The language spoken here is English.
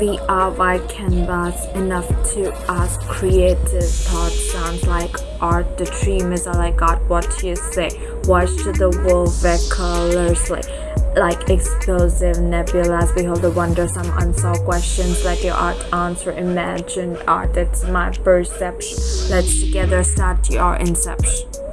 We are white canvas enough to ask creative thoughts. sounds like art. The dream is all I got. What you say? Watch the world where colors like like explosive nebulas. Behold the wonder, some unsolved questions. Let your art answer. Imagine art. That's my perception. Let's together start your inception.